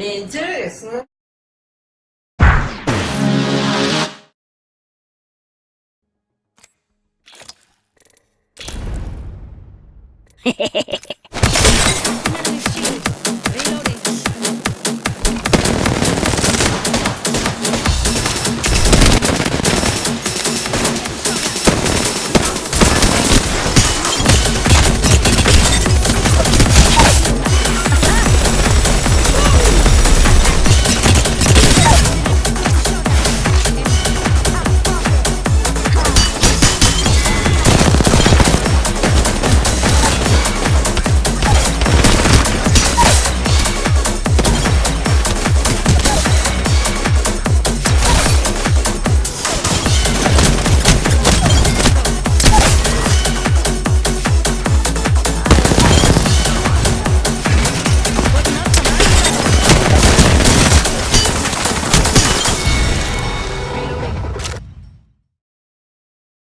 Интересно. Хе-хе-хе.